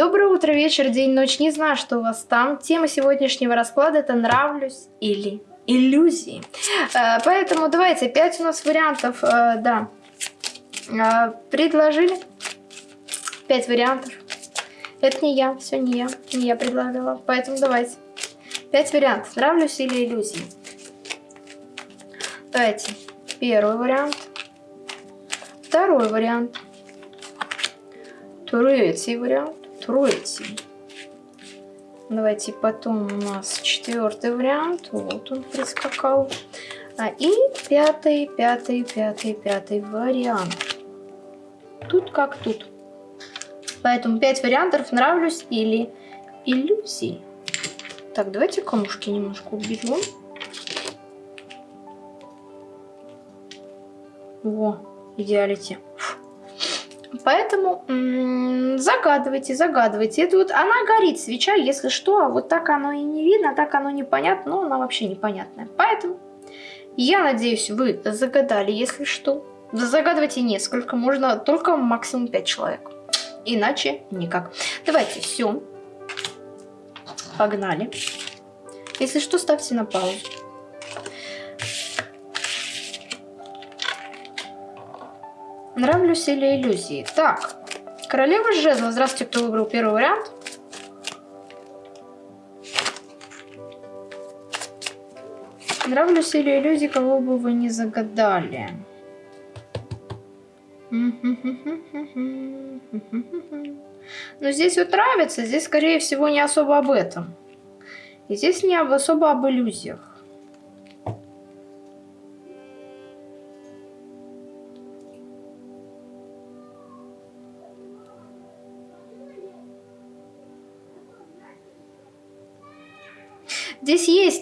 Доброе утро, вечер, день, ночь. Не знаю, что у вас там. Тема сегодняшнего расклада это нравлюсь или иллюзии. Э, поэтому давайте, 5 у нас вариантов, э, да, э, предложили. 5 вариантов. Это не я, все не я, не я предлагала. Поэтому давайте. 5 вариантов. Нравлюсь или иллюзии. Давайте. Первый вариант. Второй вариант. Третий вариант. Третий. Давайте потом у нас четвертый вариант. Вот он прискакал. А, и пятый, пятый, пятый, пятый вариант. Тут как тут. Поэтому пять вариантов нравлюсь или иллюзии. Так, давайте камушки немножко уберем. Во, идеалити. Поэтому загадывайте, загадывайте. Это вот она горит, свеча, если что, а вот так оно и не видно, так оно непонятно, но она вообще непонятная. Поэтому я надеюсь, вы загадали, если что. Загадывайте несколько, можно только максимум 5 человек. Иначе никак. Давайте, все. Погнали. Если что, ставьте на паузу. Нравлюсь или иллюзии? Так, королева жезла. Здравствуйте, кто выбрал первый вариант. Нравлюсь или иллюзии, кого бы вы не загадали? Но здесь вот нравится, здесь, скорее всего, не особо об этом. И здесь не особо об иллюзиях.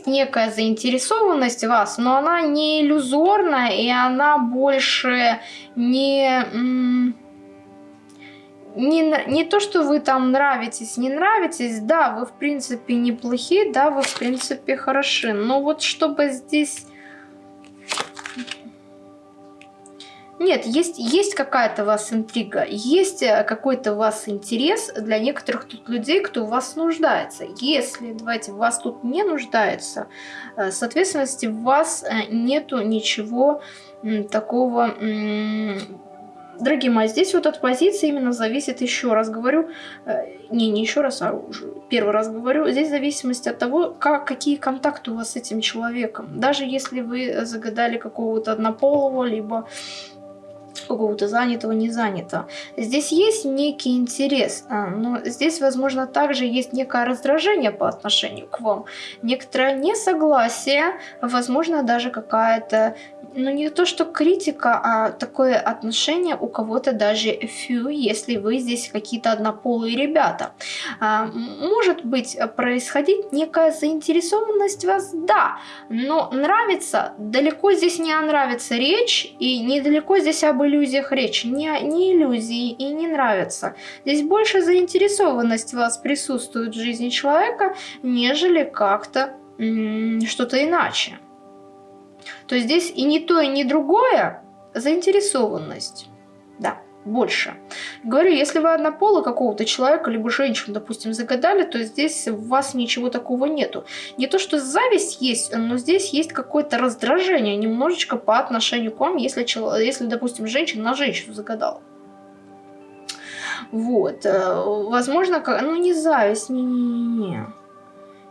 Некая заинтересованность вас, но она не иллюзорная, и она больше не... Не, не то, что вы там нравитесь, не нравитесь, да, вы в принципе неплохие, да, вы в принципе хороши, но вот чтобы здесь Нет, есть, есть какая-то у вас интрига, есть э, какой-то у вас интерес для некоторых тут людей, кто в вас нуждается. Если, давайте, вас тут не нуждается, э, соответственно, в вас э, нету ничего такого... Дорогие мои, здесь вот от позиции именно зависит, еще раз говорю, не, не еще раз, а уже первый раз говорю, здесь зависимость от того, как, какие контакты у вас с этим человеком. Даже если вы загадали какого-то однополого, либо какого-то занятого, не занято. Здесь есть некий интерес, а, но здесь, возможно, также есть некое раздражение по отношению к вам, некоторое несогласие, возможно, даже какая-то, ну не то что критика, а такое отношение у кого-то даже фью, если вы здесь какие-то однополые ребята. А, может быть происходить некая заинтересованность вас, да, но нравится, далеко здесь не нравится речь, и недалеко здесь об иллюзиях речь, не, не иллюзии и не нравится. Здесь больше заинтересованность вас присутствует в жизни человека, нежели как-то что-то иначе. То здесь и не то, и не другое заинтересованность. Да больше. Говорю, если вы однопола какого-то человека, либо женщину, допустим, загадали, то здесь у вас ничего такого нету. Не то, что зависть есть, но здесь есть какое-то раздражение немножечко по отношению к вам, если, если допустим, женщина на женщину загадала. Вот. Э, возможно, ну не зависть, не-не-не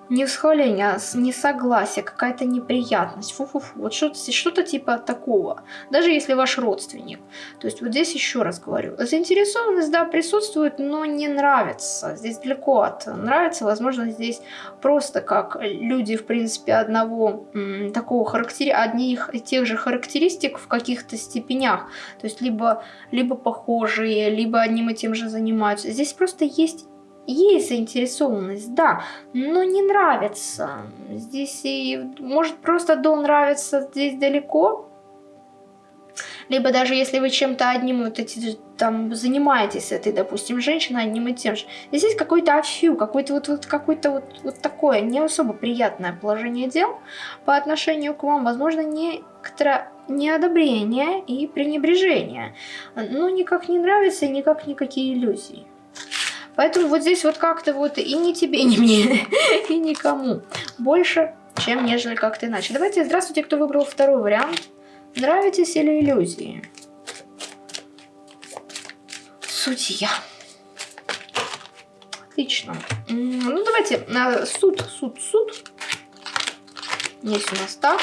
не восхваление, а несогласие, какая-то неприятность. Фу-фу-фу. Вот что-то что, -то, типа такого. Даже если ваш родственник. То есть вот здесь еще раз говорю. Заинтересованность, да, присутствует, но не нравится. Здесь далеко от нравится. Возможно, здесь просто как люди, в принципе, одного такого характери... одних и тех же характеристик в каких-то степенях. То есть либо, либо похожие, либо одним и тем же занимаются. Здесь просто есть есть заинтересованность, да, но не нравится. Здесь и может просто до нравится здесь далеко. Либо даже если вы чем-то одним вот эти, там занимаетесь этой, допустим, женщиной одним и тем же. Здесь есть какой-то афью, какой-то вот, вот какой-то вот, вот такое не особо приятное положение дел по отношению к вам. Возможно, некоторое неодобрение и пренебрежение. Но никак не нравится, никак никакие иллюзии. Поэтому вот здесь вот как-то вот и не тебе, не мне, и никому. Больше, чем нежели как-то иначе. Давайте, здравствуйте, кто выбрал второй вариант. Нравитесь или иллюзии? Судья. Отлично. Ну, давайте, суд, суд, суд. Есть у нас так.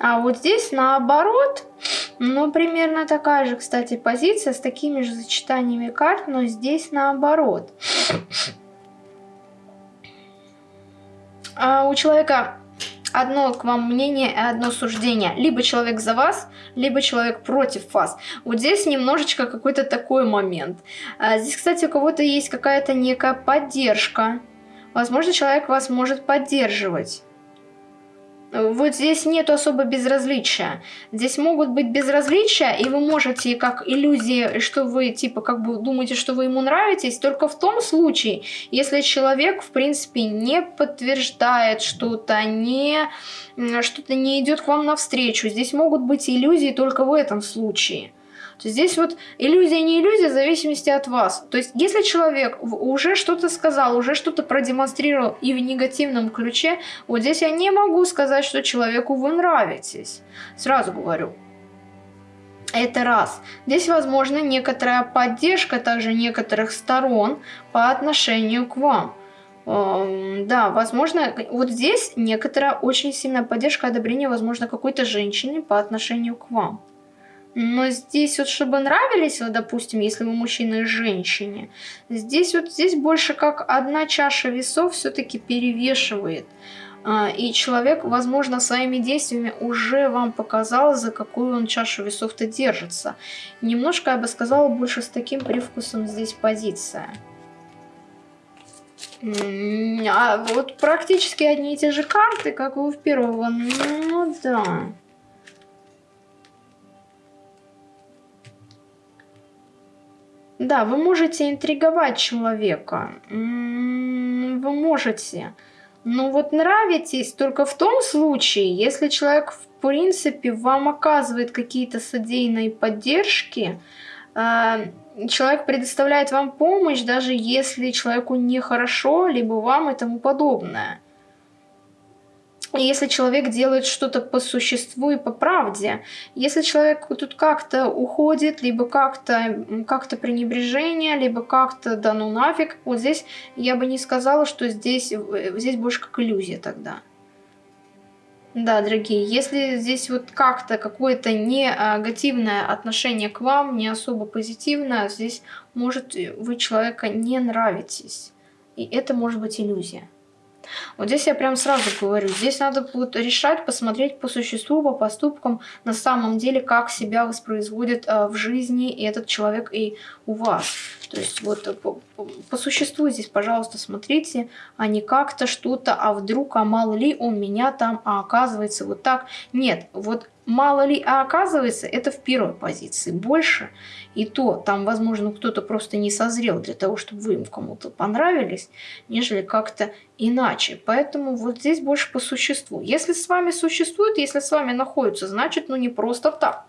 А вот здесь наоборот, ну, примерно такая же, кстати, позиция с такими же сочетаниями карт, но здесь наоборот. А у человека одно к вам мнение и одно суждение. Либо человек за вас, либо человек против вас. Вот здесь немножечко какой-то такой момент. А здесь, кстати, у кого-то есть какая-то некая поддержка. Возможно, человек вас может поддерживать. Вот здесь нет особо безразличия. Здесь могут быть безразличия, и вы можете, как иллюзии, что вы, типа, как бы думаете, что вы ему нравитесь, только в том случае, если человек, в принципе, не подтверждает что-то, не что-то не идет к вам навстречу. Здесь могут быть иллюзии только в этом случае. То здесь вот иллюзия не иллюзия в зависимости от вас. То есть если человек уже что-то сказал, уже что-то продемонстрировал и в негативном ключе, вот здесь я не могу сказать, что человеку вы нравитесь. Сразу говорю. Это раз. Здесь возможно некоторая поддержка также некоторых сторон по отношению к вам. Эм, да, возможно, вот здесь некоторая очень сильная поддержка, одобрение, возможно, какой-то женщине по отношению к вам. Но здесь вот, чтобы нравились, вот, допустим, если вы мужчина и женщине, здесь вот здесь больше как одна чаша весов все-таки перевешивает. А, и человек, возможно, своими действиями уже вам показал, за какую он чашу весов-то держится. Немножко, я бы сказала, больше с таким привкусом здесь позиция. А вот практически одни и те же карты, как и у первого. Ну да. Да, вы можете интриговать человека. Вы можете. Но вот нравитесь только в том случае, если человек в принципе вам оказывает какие-то содеянные поддержки, а, человек предоставляет вам помощь, даже если человеку нехорошо, либо вам и тому подобное если человек делает что-то по существу и по правде. Если человек тут как-то уходит, либо как-то как, -то, пренебрежение, либо как-то да ну нафиг, вот здесь я бы не сказала, что здесь, здесь больше как иллюзия тогда. Да, дорогие, если здесь вот как-то какое-то негативное отношение к вам, не особо позитивное, здесь может вы человека не нравитесь. И это может быть иллюзия. Вот здесь я прям сразу говорю, здесь надо будет решать, посмотреть по существу, по поступкам, на самом деле, как себя воспроизводит э, в жизни этот человек и у вас. То есть вот э, по, по, по существу здесь, пожалуйста, смотрите, а не как-то что-то, а вдруг, а мало ли у меня там, а оказывается вот так. Нет, вот мало ли, а оказывается, это в первой позиции. Больше и то, там, возможно, кто-то просто не созрел для того, чтобы вы им кому-то понравились, нежели как-то иначе. Поэтому вот здесь больше по существу. Если с вами существует, если с вами находится, значит, ну не просто так.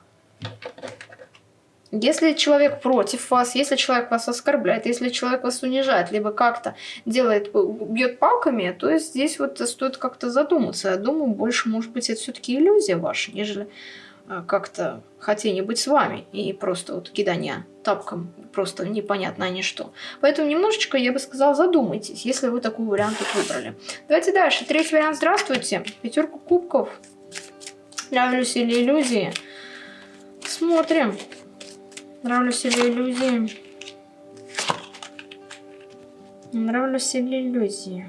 Если человек против вас, если человек вас оскорбляет, если человек вас унижает, либо как-то делает, бьет палками, то здесь вот стоит как-то задуматься. Я думаю, больше, может быть, это все-таки иллюзия ваша, нежели а, как-то хотение быть с вами и просто вот кидание тапком, просто непонятно они что. Поэтому немножечко, я бы сказала, задумайтесь, если вы такой вариант выбрали. Давайте дальше. Третий вариант. Здравствуйте. Пятерку кубков. Нравлюсь или иллюзии. Смотрим. Нравлюсь или иллюзии? Нравлюсь или иллюзии?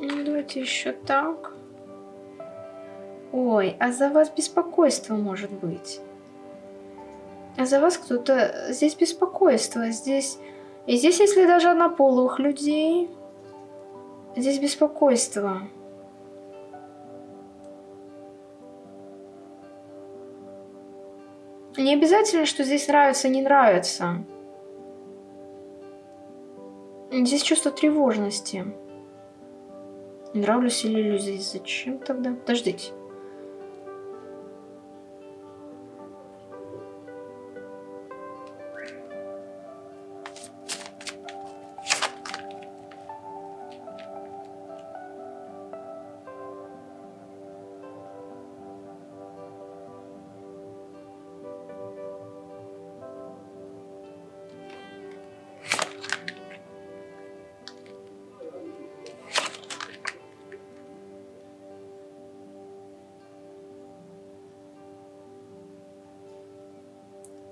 Ну, давайте еще так. Ой, а за вас беспокойство может быть. А за вас кто-то... Здесь беспокойство, здесь... И здесь, если даже на полух людей, здесь беспокойство. Не обязательно, что здесь нравится, не нравится. Здесь чувство тревожности. Нравлюсь или иллюзии? Зачем тогда? Подождите.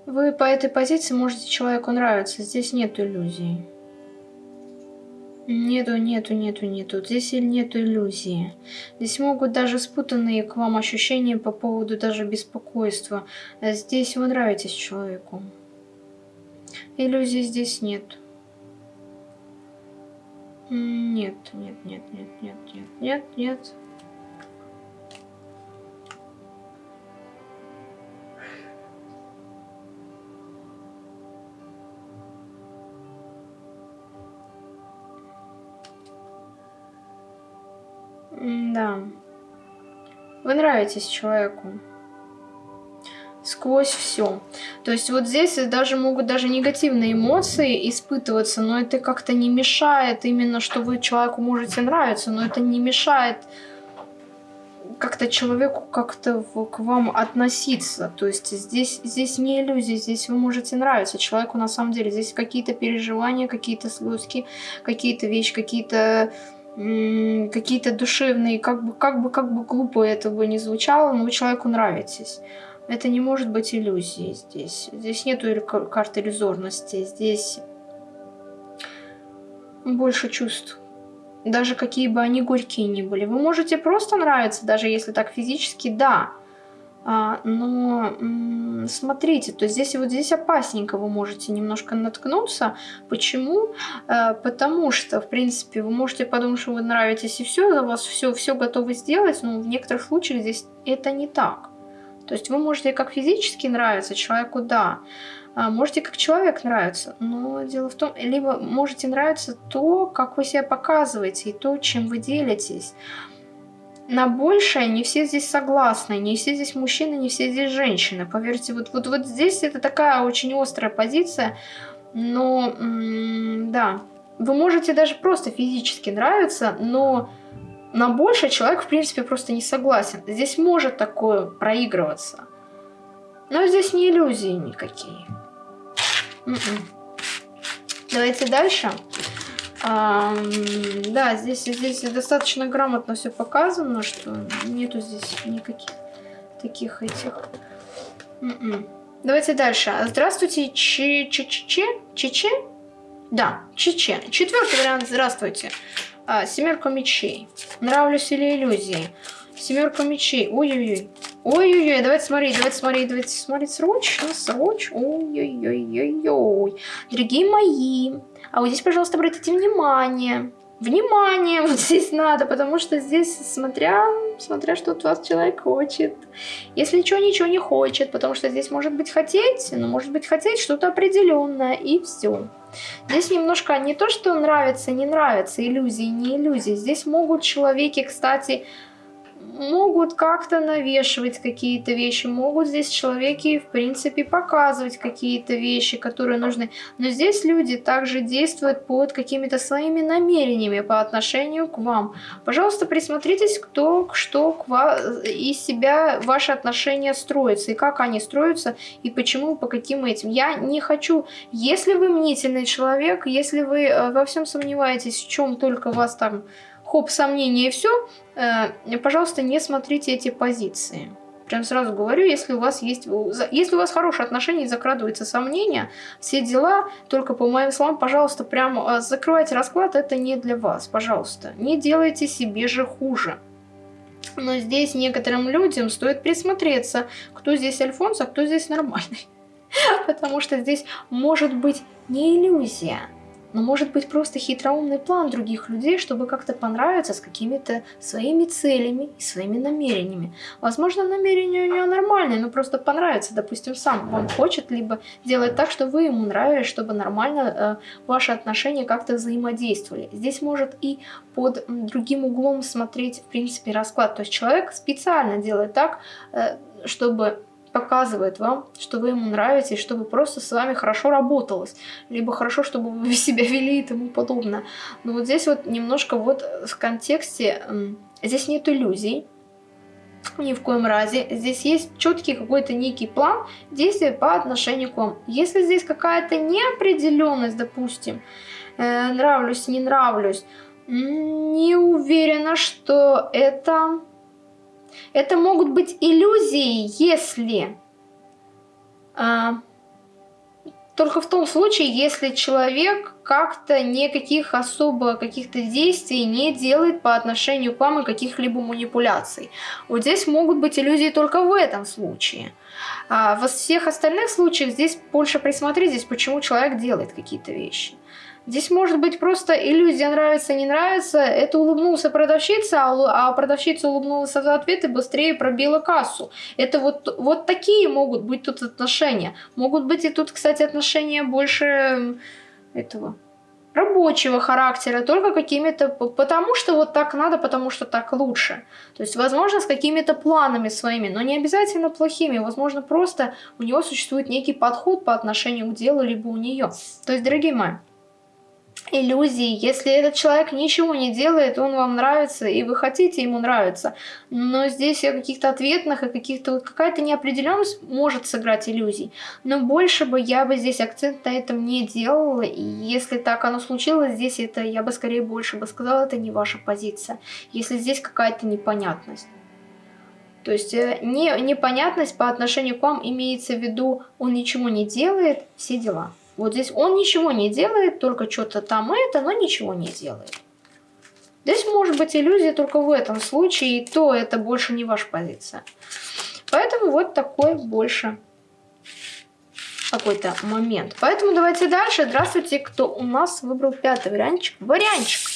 Вы по этой позиции можете человеку нравиться. Здесь нет иллюзий. Нету, нету, нету, нету. Здесь нету иллюзии. Здесь могут даже спутанные к вам ощущения по поводу даже беспокойства. Здесь вы нравитесь человеку. Иллюзий здесь нет. Нет, нет, нет, нет, нет, нет, нет, нет. Да. Вы нравитесь человеку. Сквозь все. То есть вот здесь даже могут даже негативные эмоции испытываться, но это как-то не мешает именно, что вы человеку можете нравиться, но это не мешает как-то человеку как-то к вам относиться. То есть здесь, здесь не иллюзия, здесь вы можете нравиться человеку на самом деле. Здесь какие-то переживания, какие-то слезки, какие-то вещи, какие-то какие-то душевные, как бы, как бы, как бы глупо это бы не звучало, но вы человеку нравитесь. Это не может быть иллюзией здесь. Здесь нету карты иллюзорности, здесь больше чувств. Даже какие бы они горькие ни были. Вы можете просто нравиться, даже если так физически, да. А, но смотрите, то здесь вот здесь опасненько вы можете немножко наткнуться. Почему? А, потому что, в принципе, вы можете подумать, что вы нравитесь и все, за вас все, все готовы сделать, но в некоторых случаях здесь это не так. То есть вы можете как физически нравиться человеку, да, а можете как человек нравиться, но дело в том, либо можете нравиться то, как вы себя показываете и то, чем вы делитесь на большее не все здесь согласны, не все здесь мужчины, не все здесь женщины. Поверьте, вот, вот, вот здесь это такая очень острая позиция, но да, вы можете даже просто физически нравиться, но на большее человек в принципе просто не согласен. Здесь может такое проигрываться. Но здесь не иллюзии никакие. М-м. Давайте дальше. Да, здесь, здесь достаточно грамотно все показано, что нету здесь никаких таких этих. М м-м. -м. Давайте дальше. Здравствуйте, Чи Чи Чи Чи Чи? Да, Чиче. Четвертый вариант. Здравствуйте. А, семерка мечей. Нравлюсь или иллюзии? Семерка мечей. Ой-ой-ой. Ой-ой-ой, давайте смотреть, давайте смотреть, давайте смотреть срочно, срочно. Ой-ой-ой-ой-ой. Дорогие мои, а вот здесь, пожалуйста, обратите внимание. Внимание вот здесь надо, потому что здесь, смотря, смотря что от вас человек хочет. Если ничего, ничего не хочет, потому что здесь может быть хотеть, но может быть хотеть что-то определенное, и все. Здесь немножко не то, что нравится, не нравится, иллюзии, не иллюзии. Здесь могут человеки, кстати, могут как-то навешивать какие-то вещи, могут здесь человеки, в принципе, показывать какие-то вещи, которые нужны. Но здесь люди также действуют под какими-то своими намерениями по отношению к вам. Пожалуйста, присмотритесь, кто, что к вам, из себя ваши отношения строятся, и как они строятся, и почему, по каким этим. Я не хочу, если вы мнительный человек, если вы э, во всем сомневаетесь, в чем только вас там хоп, сомнения и все, э, пожалуйста, не смотрите эти позиции. Прям сразу говорю, если у вас есть, если у вас хорошие отношения и закрадываются сомнения, все дела, только по моим словам, пожалуйста, прям э, закрывайте расклад, это не для вас, пожалуйста. Не делайте себе же хуже. Но здесь некоторым людям стоит присмотреться, кто здесь Альфонс, а кто здесь нормальный. Потому что здесь может быть не иллюзия, но может быть просто хитроумный план других людей, чтобы как-то понравиться с какими-то своими целями и своими намерениями. Возможно, намерения у нее нормальные, но просто понравится, допустим, сам он хочет, либо делать так, что вы ему нравились, чтобы нормально э, ваши отношения как-то взаимодействовали. Здесь может и под другим углом смотреть, в принципе, расклад. То есть человек специально делает так, э, чтобы показывает вам, что вы ему нравитесь, чтобы просто с вами хорошо работалось, либо хорошо, чтобы вы себя вели и тому подобное. Но вот здесь вот немножко вот в контексте, здесь нет иллюзий, ни в коем разе. Здесь есть четкий какой-то некий план действия по отношению к вам. Если здесь какая-то неопределенность, допустим, э, нравлюсь, не нравлюсь, не уверена, что это это могут быть иллюзии, если... А, только в том случае, если человек как-то никаких особо каких-то действий не делает по отношению к вам и каких-либо манипуляций. Вот здесь могут быть иллюзии только в этом случае. А во всех остальных случаях здесь больше присмотритесь, почему человек делает какие-то вещи. Здесь может быть просто иллюзия нравится, не нравится. Это улыбнулся продавщица, а, а продавщица улыбнулась в ответ и быстрее пробила кассу. Это вот, вот такие могут быть тут отношения. Могут быть и тут, кстати, отношения больше этого рабочего характера, только какими-то, потому что вот так надо, потому что так лучше. То есть, возможно, с какими-то планами своими, но не обязательно плохими, возможно, просто у него существует некий подход по отношению к делу, либо у нее. То есть, дорогие мои, иллюзии. Если этот человек ничего не делает, он вам нравится, и вы хотите ему нравиться. Но здесь о каких-то ответных и каких-то вот какая-то неопределенность может сыграть иллюзий. Но больше бы я бы здесь акцент на этом не делала. И если так оно случилось, здесь это я бы скорее больше бы сказала, это не ваша позиция. Если здесь какая-то непонятность. То есть э, не, непонятность по отношению к вам имеется в виду, он ничего не делает, все дела. Вот здесь он ничего не делает, только что-то там это, но ничего не делает. Здесь может быть иллюзия только в этом случае, и то это больше не ваша позиция. Поэтому вот такой больше какой-то момент. Поэтому давайте дальше. Здравствуйте, кто у нас выбрал пятый вариантчик. Вариантчик.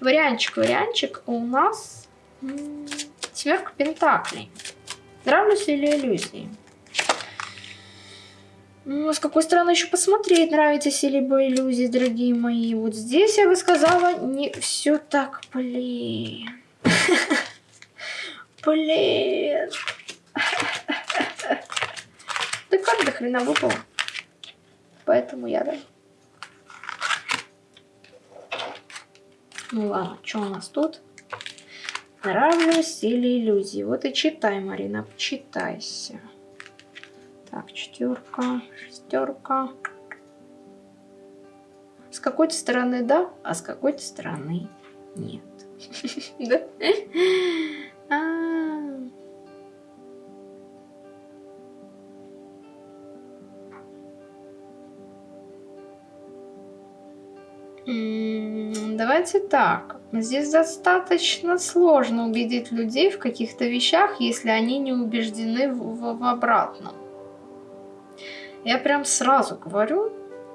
Вариантчик, вариантчик. У нас семерка пентаклей. Нравлюсь или иллюзии? Ну, с какой стороны еще посмотреть, нравитесь либо иллюзии, дорогие мои. Вот здесь, я бы сказала, не все так, блин. Блин. Да как до хрена выпало? Поэтому я, да. Ну ладно, что у нас тут? Нравлюсь или иллюзии? Вот и читай, Марина, почитайся. Так, четверка, шестерка. С какой-то стороны да, а с какой-то стороны нет. Да? А. Давайте так. Здесь достаточно сложно убедить людей в каких-то вещах, если они не убеждены в, в обратном. Я прям сразу говорю,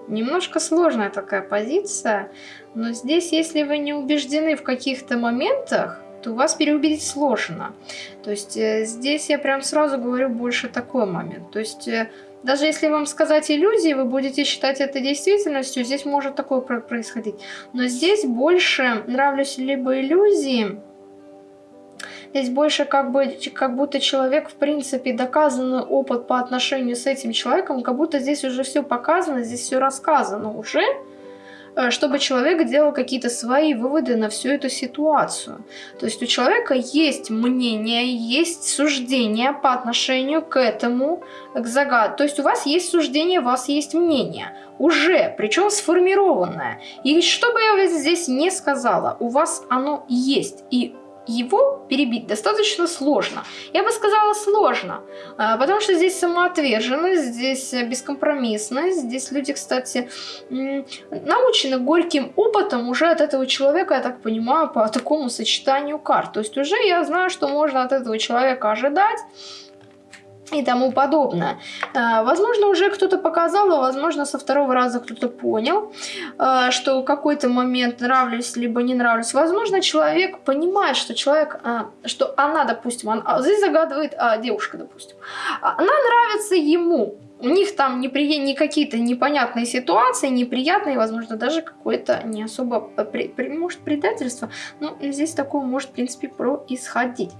немножко сложная такая позиция, но здесь, если вы не убеждены в каких-то моментах, то вас переубедить сложно. То есть э, здесь я прям сразу говорю больше такой момент. То есть э, даже если вам сказать иллюзии, вы будете считать это действительностью, здесь может такое происходить. Но здесь больше нравлюсь либо иллюзии, Здесь больше как, бы, как будто человек, в принципе, доказанный опыт по отношению с этим человеком, как будто здесь уже все показано, здесь все рассказано уже, э, чтобы человек делал какие-то свои выводы на всю эту ситуацию. То есть у человека есть мнение, есть суждение по отношению к этому, к загаду. То есть у вас есть суждение, у вас есть мнение. Уже, причем сформированное. И что бы я здесь не сказала, у вас оно есть. И его перебить достаточно сложно. Я бы сказала сложно, а, потому что здесь самоотверженность, здесь бескомпромиссность, здесь люди, кстати, научены горьким опытом уже от этого человека, я так понимаю, по такому сочетанию карт. То есть уже я знаю, что можно от этого человека ожидать, и тому подобное. А, возможно, уже кто-то показал, а возможно, со второго раза кто-то понял, а, что какой-то момент нравлюсь, либо не нравлюсь. Возможно, человек понимает, что человек, а, что она, допустим, она, здесь загадывает девушка, допустим, она нравится ему. У них там не, при... не какие-то непонятные ситуации, неприятные, возможно, даже какое-то не особо, при... При... может, предательство. Но здесь такое может, в принципе, происходить.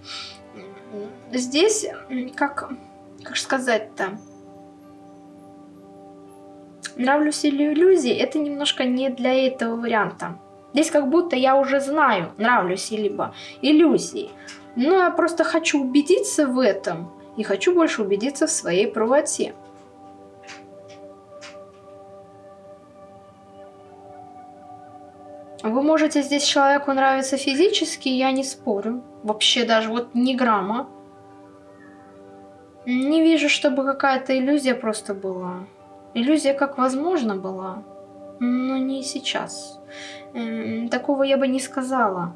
Здесь, как как сказать-то, нравлюсь или иллюзии, это немножко не для этого варианта. Здесь как будто я уже знаю, нравлюсь либо иллюзии. Но я просто хочу убедиться в этом и хочу больше убедиться в своей правоте. Вы можете здесь человеку нравиться физически, я не спорю. Вообще даже вот ни грамма. Не вижу, чтобы какая-то иллюзия просто была. Иллюзия как возможно была, но не сейчас. Такого я бы не сказала.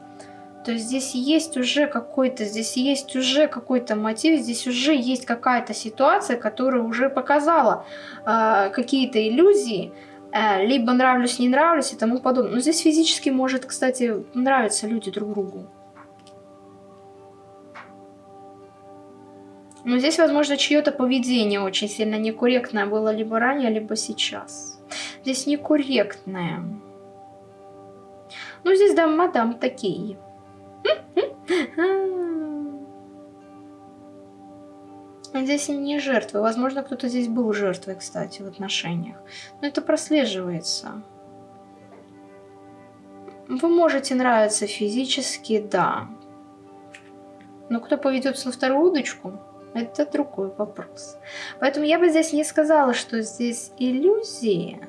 То есть здесь есть уже какой-то, здесь есть уже какой-то мотив, здесь уже есть какая-то ситуация, которая уже показала э, какие-то иллюзии, э, либо нравлюсь, не нравлюсь и тому подобное. Но здесь физически может, кстати, нравятся люди друг другу. Но здесь, возможно, чье-то поведение очень сильно некорректное было либо ранее, либо сейчас. Здесь некорректное. Ну, здесь, да, мадам такие. Здесь не жертвы. Возможно, кто-то здесь был жертвой, кстати, в отношениях. Но это прослеживается. Вы можете нравиться физически, да. Но кто поведется на вторую удочку, это другой вопрос. Поэтому я бы здесь не сказала, что здесь иллюзии.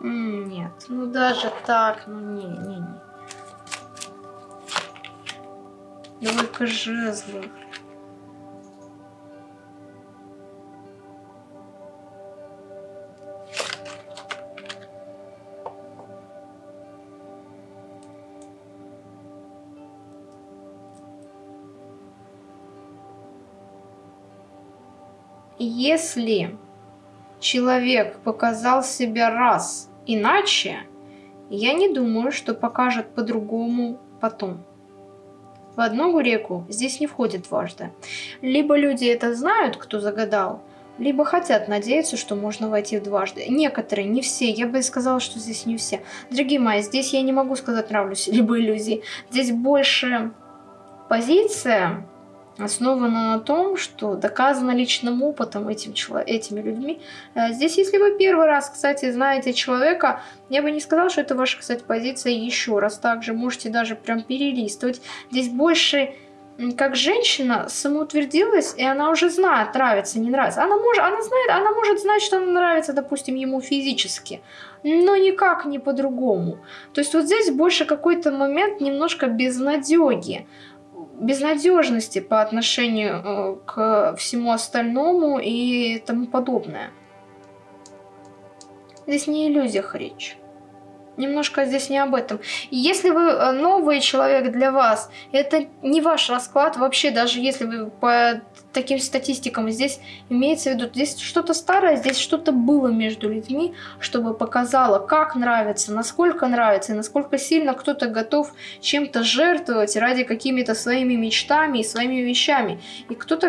Нет, ну даже так, ну не, не, не. Двойка жезлов. Если человек показал себя раз иначе, я не думаю, что покажет по-другому потом. В одну реку здесь не входит дважды. Либо люди это знают, кто загадал, либо хотят надеяться, что можно войти в дважды. Некоторые, не все, я бы сказала, что здесь не все. Дорогие мои, здесь я не могу сказать нравлюсь, либо иллюзии. Здесь больше позиция основана на том, что доказано личным опытом этим, этими людьми. Э, здесь, если вы первый раз, кстати, знаете человека, я бы не сказала, что это ваша, кстати, позиция еще раз. Также можете даже прям перелистывать. Здесь больше как женщина самоутвердилась, и она уже знает, нравится, не нравится. Она может, она знает, она может знать, что она нравится, допустим, ему физически, но никак не по-другому. То есть вот здесь больше какой-то момент немножко безнадеги безнадежности по отношению э, к всему остальному и тому подобное. Здесь не иллюзиях речь. Немножко здесь не об этом. Если вы э, новый человек для вас, это не ваш расклад вообще, даже если вы по таким статистикам здесь имеется в виду, здесь что-то старое, здесь что-то было между людьми, чтобы показало, как нравится, насколько нравится, и насколько сильно кто-то готов чем-то жертвовать ради какими-то своими мечтами и своими вещами. И кто-то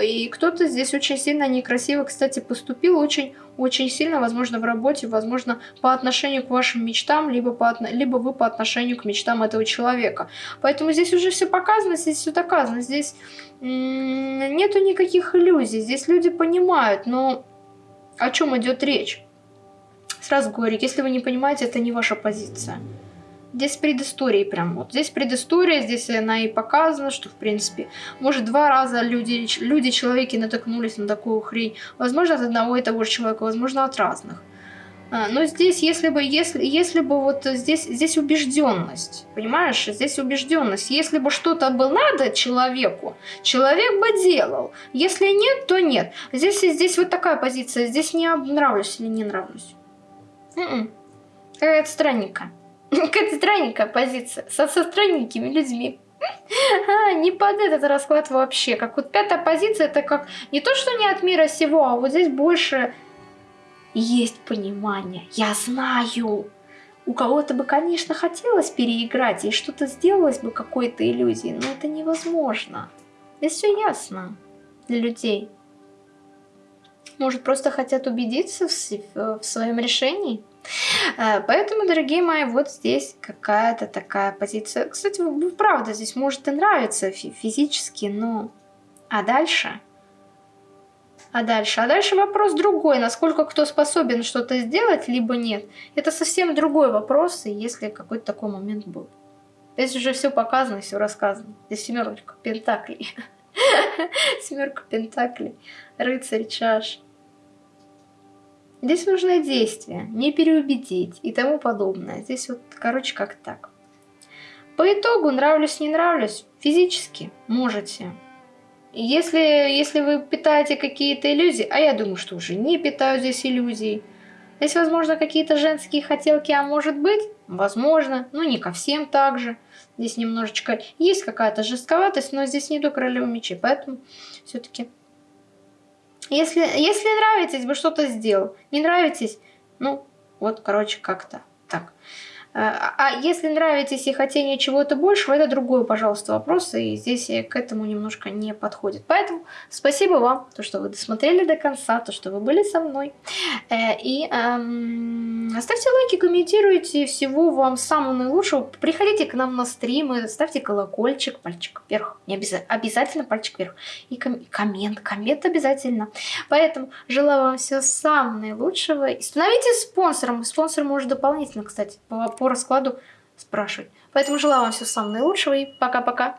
и кто-то здесь очень сильно некрасиво, кстати, поступил, очень очень сильно, возможно, в работе, возможно, по отношению к вашим мечтам, либо, по, либо вы по отношению к мечтам этого человека. Поэтому здесь уже все показано, здесь все доказано, здесь нету никаких иллюзий, здесь люди понимают, но о чем идет речь? Сразу говорю, если вы не понимаете, это не ваша позиция. Здесь предыстории прям вот. Здесь предыстория, здесь она и показана, что в принципе, может два раза люди, люди, человеки натолкнулись на такую хрень. Возможно от одного и того же человека, возможно от разных. А, но здесь, если бы, если, если бы вот здесь, здесь убежденность, понимаешь, здесь убежденность. Если бы что-то было надо человеку, человек бы делал. Если нет, то нет. Здесь, здесь вот такая позиция. Здесь не нравлюсь или не нравлюсь. М-м. Какая-то странненькая. Какая-то странненькая позиция. Со, со странненькими людьми. А, не под этот расклад вообще. Как вот пятая позиция, это как не то, что не от мира сего, а вот здесь больше есть понимание. Я знаю. У кого-то бы, конечно, хотелось переиграть, и что-то сделалось бы какой-то иллюзией, но это невозможно. Здесь все ясно для людей. Может, просто хотят убедиться в, в своем решении? Э, поэтому, дорогие мои, вот здесь какая-то такая позиция. Кстати, правда, здесь может и нравиться физически, но... А дальше? А дальше? А дальше вопрос другой, насколько кто способен что-то сделать, либо нет. Это совсем другой вопрос, если какой-то такой момент был. Здесь уже все показано, все рассказано. Здесь семерочка пентаклей. Семерка пентаклей. Рыцарь чаш. Здесь нужно действие, не переубедить и тому подобное. Здесь вот, короче, как так. По итогу, нравлюсь, не нравлюсь, физически можете. Если, если вы питаете какие-то иллюзии, а я думаю, что уже не питаю здесь иллюзий, здесь, возможно, какие-то женские хотелки, а может быть, возможно, но не ко всем так же. Здесь немножечко есть какая-то жестковатость, но здесь не до королевы мечей, поэтому все-таки если, если нравитесь, вы что-то сделал. Не нравитесь, ну, вот, короче, как-то так. А, а если нравитесь и хотение чего-то большего, это другой, пожалуйста, вопрос, и здесь к этому немножко не подходит. Поэтому спасибо вам, то, что вы досмотрели до конца, то, что вы были со мной. Э, и эм, оставьте лайки, комментируйте, всего вам самого наилучшего. Приходите к нам на стримы, ставьте колокольчик, пальчик вверх, не обязательно, обязательно пальчик вверх. И ком коммент, коммент обязательно. Поэтому желаю вам всего самого наилучшего. И становитесь спонсором. Спонсор может дополнительно, кстати, по по раскладу спрашивать. Поэтому желаю вам всего самого наилучшего и пока-пока.